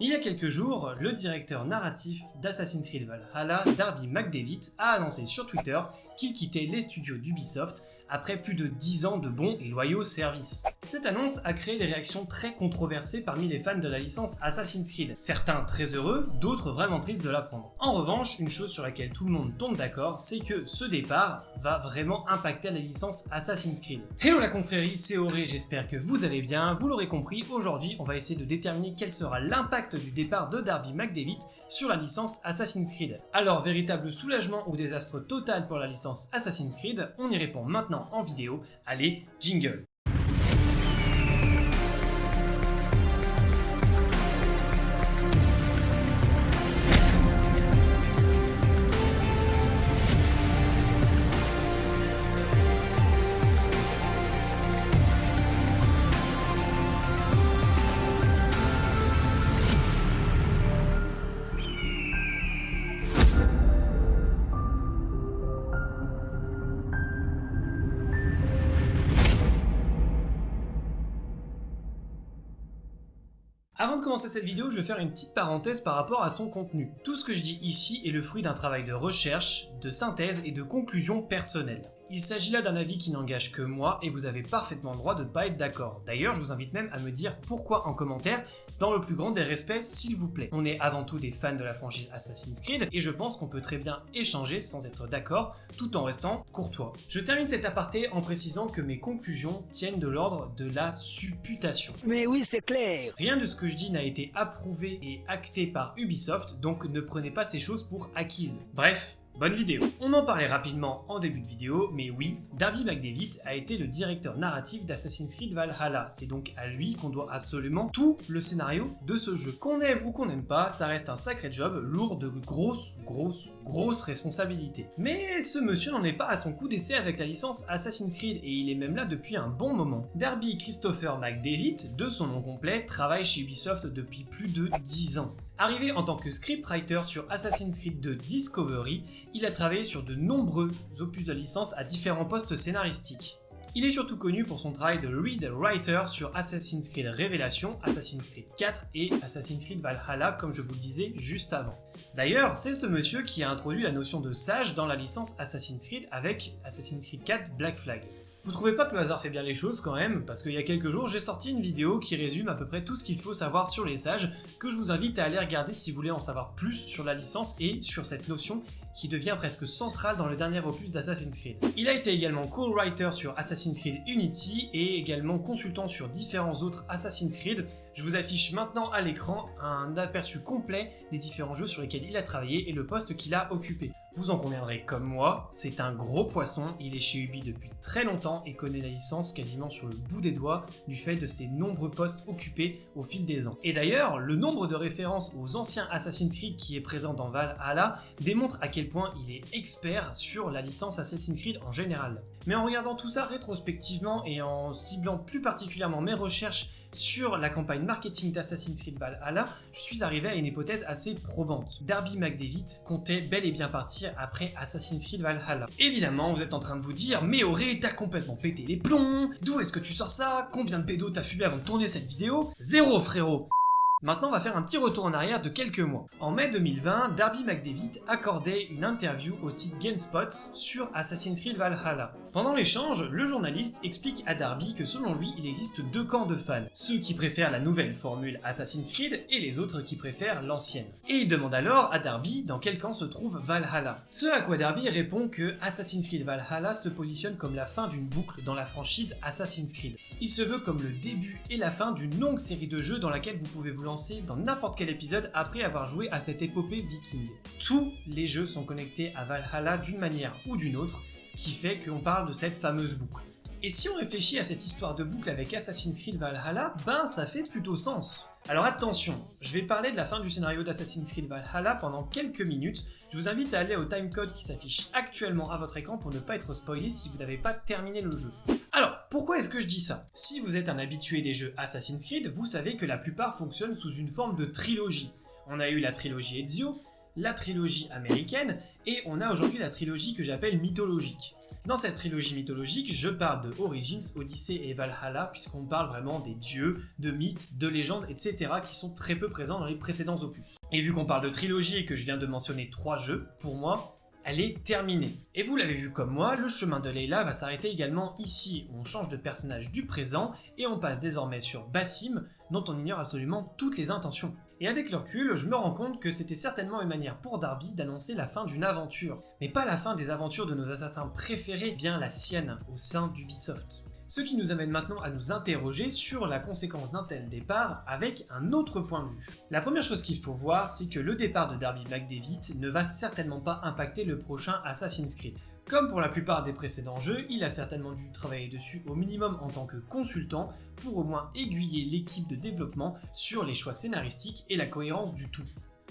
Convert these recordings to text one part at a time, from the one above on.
Il y a quelques jours, le directeur narratif d'Assassin's Creed Valhalla, Darby McDavid, a annoncé sur Twitter qu'il quittait les studios d'Ubisoft après plus de 10 ans de bons et loyaux services. Cette annonce a créé des réactions très controversées parmi les fans de la licence Assassin's Creed, certains très heureux, d'autres vraiment tristes de l'apprendre. En revanche, une chose sur laquelle tout le monde tombe d'accord, c'est que ce départ va vraiment impacter la licence Assassin's Creed. Hello la confrérie, c'est Auré, j'espère que vous allez bien, vous l'aurez compris, aujourd'hui on va essayer de déterminer quel sera l'impact du départ de Darby McDavid sur la licence Assassin's Creed. Alors, véritable soulagement ou désastre total pour la licence Assassin's Creed, on y répond maintenant en vidéo. Allez, jingle Avant de commencer cette vidéo, je vais faire une petite parenthèse par rapport à son contenu. Tout ce que je dis ici est le fruit d'un travail de recherche, de synthèse et de conclusion personnelle. Il s'agit là d'un avis qui n'engage que moi et vous avez parfaitement le droit de ne pas être d'accord. D'ailleurs, je vous invite même à me dire pourquoi en commentaire, dans le plus grand des respects s'il vous plaît. On est avant tout des fans de la franchise Assassin's Creed et je pense qu'on peut très bien échanger sans être d'accord tout en restant courtois. Je termine cet aparté en précisant que mes conclusions tiennent de l'ordre de la supputation. Mais oui, c'est clair Rien de ce que je dis n'a été approuvé et acté par Ubisoft, donc ne prenez pas ces choses pour acquises. Bref, Bonne vidéo On en parlait rapidement en début de vidéo, mais oui, Darby McDavid a été le directeur narratif d'Assassin's Creed Valhalla. C'est donc à lui qu'on doit absolument tout le scénario de ce jeu. Qu'on aime ou qu'on n'aime pas, ça reste un sacré job lourd de grosses, grosses, grosses responsabilités. Mais ce monsieur n'en est pas à son coup d'essai avec la licence Assassin's Creed et il est même là depuis un bon moment. Darby Christopher McDavid, de son nom complet, travaille chez Ubisoft depuis plus de 10 ans. Arrivé en tant que scriptwriter sur Assassin's Creed 2 Discovery, il a travaillé sur de nombreux opus de licence à différents postes scénaristiques. Il est surtout connu pour son travail de read writer sur Assassin's Creed Révélation, Assassin's Creed 4 et Assassin's Creed Valhalla comme je vous le disais juste avant. D'ailleurs, c'est ce monsieur qui a introduit la notion de sage dans la licence Assassin's Creed avec Assassin's Creed 4 Black Flag. Vous trouvez pas que le hasard fait bien les choses quand même? Parce qu'il y a quelques jours, j'ai sorti une vidéo qui résume à peu près tout ce qu'il faut savoir sur les sages, que je vous invite à aller regarder si vous voulez en savoir plus sur la licence et sur cette notion qui devient presque centrale dans le dernier opus d'Assassin's Creed. Il a été également co-writer sur Assassin's Creed Unity et également consultant sur différents autres Assassin's Creed. Je vous affiche maintenant à l'écran un aperçu complet des différents jeux sur lesquels il a travaillé et le poste qu'il a occupé. Vous en conviendrez comme moi, c'est un gros poisson, il est chez Ubi depuis très longtemps et connaît la licence quasiment sur le bout des doigts du fait de ses nombreux postes occupés au fil des ans. Et d'ailleurs, le nombre de références aux anciens Assassin's Creed qui est présent dans Valhalla démontre à quel point il est expert sur la licence Assassin's Creed en général. Mais en regardant tout ça rétrospectivement et en ciblant plus particulièrement mes recherches sur la campagne marketing d'Assassin's Creed Valhalla, je suis arrivé à une hypothèse assez probante. Darby McDavid comptait bel et bien partir après Assassin's Creed Valhalla. Évidemment, vous êtes en train de vous dire « Mais Auré, t'as complètement pété les plombs D'où est-ce que tu sors ça? Combien de pédos t'as fumé avant de tourner cette vidéo ?» Zéro frérot Maintenant, on va faire un petit retour en arrière de quelques mois. En mai 2020, Darby McDavid accordait une interview au site GameSpot sur Assassin's Creed Valhalla. Pendant l'échange, le journaliste explique à Darby que selon lui, il existe deux camps de fans, ceux qui préfèrent la nouvelle formule Assassin's Creed et les autres qui préfèrent l'ancienne. Et il demande alors à Darby dans quel camp se trouve Valhalla. Ce à quoi Darby répond que Assassin's Creed Valhalla se positionne comme la fin d'une boucle dans la franchise Assassin's Creed. Il se veut comme le début et la fin d'une longue série de jeux dans laquelle vous pouvez vous lancer dans n'importe quel épisode après avoir joué à cette épopée viking. Tous les jeux sont connectés à Valhalla d'une manière ou d'une autre, ce qui fait qu'on parle de cette fameuse boucle. Et si on réfléchit à cette histoire de boucle avec Assassin's Creed Valhalla, ben ça fait plutôt sens. Alors attention, je vais parler de la fin du scénario d'Assassin's Creed Valhalla pendant quelques minutes, je vous invite à aller au timecode qui s'affiche actuellement à votre écran pour ne pas être spoilé si vous n'avez pas terminé le jeu. Alors, pourquoi est-ce que je dis ça? Si vous êtes un habitué des jeux Assassin's Creed, vous savez que la plupart fonctionnent sous une forme de trilogie. On a eu la trilogie Ezio, la trilogie américaine, et on a aujourd'hui la trilogie que j'appelle mythologique. Dans cette trilogie mythologique, je parle de Origins, Odyssey et Valhalla, puisqu'on parle vraiment des dieux, de mythes, de légendes, etc. qui sont très peu présents dans les précédents opus. Et vu qu'on parle de trilogie et que je viens de mentionner trois jeux, pour moi, elle est terminée. Et vous l'avez vu comme moi, le chemin de Leila va s'arrêter également ici, où on change de personnage du présent, et on passe désormais sur Bassim, dont on ignore absolument toutes les intentions. Et avec le recul, je me rends compte que c'était certainement une manière pour Darby d'annoncer la fin d'une aventure. Mais pas la fin des aventures de nos assassins préférés, bien la sienne, au sein d'Ubisoft. Ce qui nous amène maintenant à nous interroger sur la conséquence d'un tel départ avec un autre point de vue. La première chose qu'il faut voir, c'est que le départ de Darby McDavid ne va certainement pas impacter le prochain Assassin's Creed. Comme pour la plupart des précédents jeux, il a certainement dû travailler dessus au minimum en tant que consultant pour au moins aiguiller l'équipe de développement sur les choix scénaristiques et la cohérence du tout.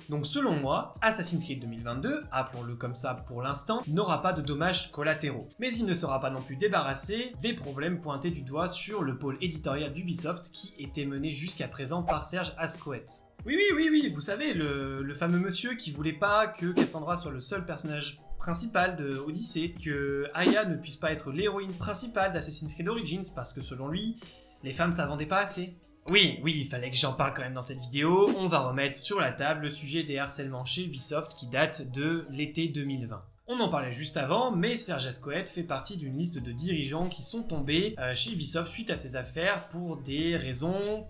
Donc selon moi, Assassin's Creed 2022, appelons-le comme ça pour l'instant, n'aura pas de dommages collatéraux. Mais il ne sera pas non plus débarrassé des problèmes pointés du doigt sur le pôle éditorial d'Ubisoft qui était mené jusqu'à présent par Serge Ascoët. Oui, oui, oui, oui, vous savez, le, le fameux monsieur qui voulait pas que Cassandra soit le seul personnage principal de Odyssey, que Aya ne puisse pas être l'héroïne principale d'Assassin's Creed Origins parce que selon lui, les femmes ça vendait pas assez. Oui, oui, il fallait que j'en parle quand même dans cette vidéo, on va remettre sur la table le sujet des harcèlements chez Ubisoft qui date de l'été 2020. On en parlait juste avant, mais Serge Ascoët fait partie d'une liste de dirigeants qui sont tombés euh, chez Ubisoft suite à ces affaires pour des raisons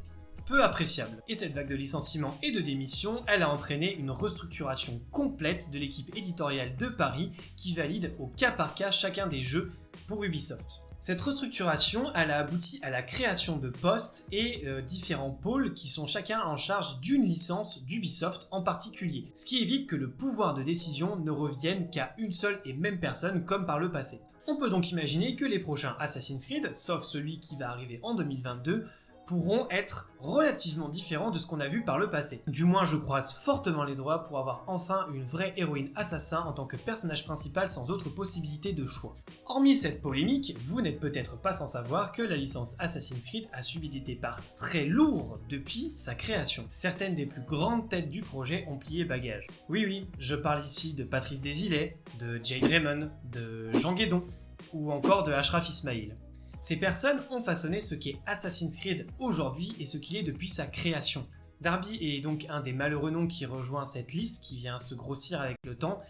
peu appréciable. Et cette vague de licenciements et de démissions, elle a entraîné une restructuration complète de l'équipe éditoriale de Paris qui valide au cas par cas chacun des jeux pour Ubisoft. Cette restructuration, elle a abouti à la création de postes et euh, différents pôles qui sont chacun en charge d'une licence d'Ubisoft en particulier, ce qui évite que le pouvoir de décision ne revienne qu'à une seule et même personne comme par le passé. On peut donc imaginer que les prochains Assassin's Creed, sauf celui qui va arriver en 2022, pourront être relativement différents de ce qu'on a vu par le passé. Du moins je croise fortement les doigts pour avoir enfin une vraie héroïne assassin en tant que personnage principal sans autre possibilité de choix. Hormis cette polémique, vous n'êtes peut-être pas sans savoir que la licence Assassin's Creed a subi des départs très lourds depuis sa création. Certaines des plus grandes têtes du projet ont plié bagage. Oui oui, je parle ici de Patrice Desilets, de Jade Raymond, de Jean Guédon, ou encore de Ashraf Ismail. Ces personnes ont façonné ce qu'est Assassin's Creed aujourd'hui et ce qu'il est depuis sa création. Darby est donc un des malheureux noms qui rejoint cette liste qui vient se grossir avec le temps,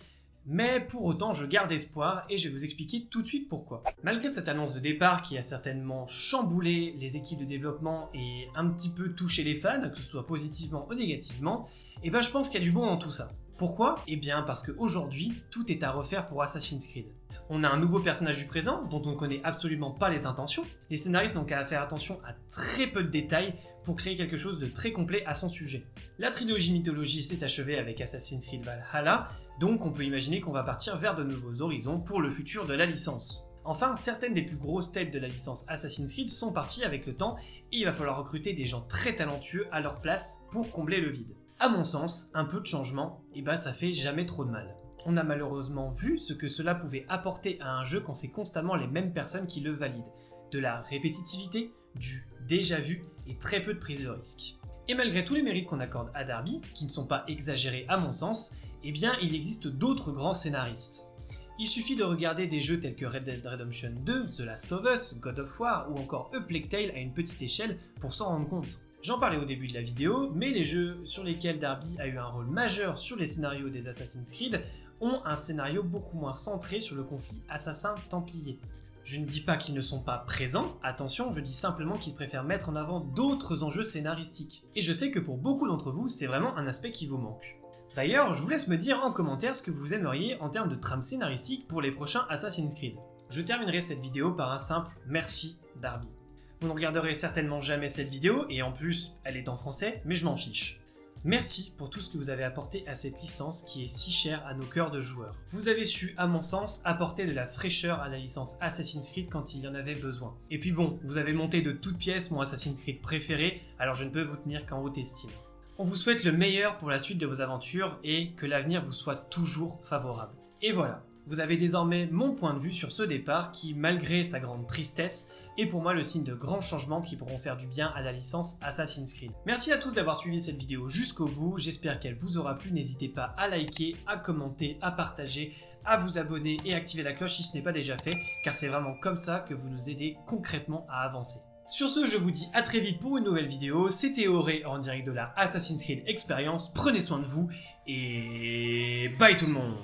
mais pour autant je garde espoir et je vais vous expliquer tout de suite pourquoi. Malgré cette annonce de départ qui a certainement chamboulé les équipes de développement et un petit peu touché les fans, que ce soit positivement ou négativement, eh ben je pense qu'il y a du bon dans tout ça. Pourquoi? Eh bien parce qu'aujourd'hui, tout est à refaire pour Assassin's Creed. On a un nouveau personnage du présent, dont on ne connaît absolument pas les intentions. Les scénaristes n'ont qu'à faire attention à très peu de détails pour créer quelque chose de très complet à son sujet. La trilogie mythologie s'est achevée avec Assassin's Creed Valhalla, donc on peut imaginer qu'on va partir vers de nouveaux horizons pour le futur de la licence. Enfin, certaines des plus grosses têtes de la licence Assassin's Creed sont parties avec le temps et il va falloir recruter des gens très talentueux à leur place pour combler le vide. A mon sens, un peu de changement, et bah ça fait jamais trop de mal on a malheureusement vu ce que cela pouvait apporter à un jeu quand c'est constamment les mêmes personnes qui le valident. De la répétitivité, du déjà vu et très peu de prise de risque. Et malgré tous les mérites qu'on accorde à Darby, qui ne sont pas exagérés à mon sens, eh bien il existe d'autres grands scénaristes. Il suffit de regarder des jeux tels que Red Dead Redemption 2, The Last of Us, God of War ou encore A Tale à une petite échelle pour s'en rendre compte. J'en parlais au début de la vidéo, mais les jeux sur lesquels Darby a eu un rôle majeur sur les scénarios des Assassin's Creed ont un scénario beaucoup moins centré sur le conflit assassin-templier. Je ne dis pas qu'ils ne sont pas présents, attention, je dis simplement qu'ils préfèrent mettre en avant d'autres enjeux scénaristiques. Et je sais que pour beaucoup d'entre vous, c'est vraiment un aspect qui vous manque. D'ailleurs, je vous laisse me dire en commentaire ce que vous aimeriez en termes de trame scénaristique pour les prochains Assassin's Creed. Je terminerai cette vidéo par un simple merci Darby. Vous ne regarderez certainement jamais cette vidéo, et en plus, elle est en français, mais je m'en fiche. Merci pour tout ce que vous avez apporté à cette licence qui est si chère à nos cœurs de joueurs. Vous avez su, à mon sens, apporter de la fraîcheur à la licence Assassin's Creed quand il y en avait besoin. Et puis bon, vous avez monté de toutes pièces mon Assassin's Creed préféré, alors je ne peux vous tenir qu'en haute estime. On vous souhaite le meilleur pour la suite de vos aventures et que l'avenir vous soit toujours favorable. Et voilà, Vous avez désormais mon point de vue sur ce départ qui, malgré sa grande tristesse, est pour moi le signe de grands changements qui pourront faire du bien à la licence Assassin's Creed. Merci à tous d'avoir suivi cette vidéo jusqu'au bout, j'espère qu'elle vous aura plu, n'hésitez pas à liker, à commenter, à partager, à vous abonner et activer la cloche si ce n'est pas déjà fait, car c'est vraiment comme ça que vous nous aidez concrètement à avancer. Sur ce, je vous dis à très vite pour une nouvelle vidéo, c'était Auré en direct de la Assassin's Creed Experience, prenez soin de vous, et bye tout le monde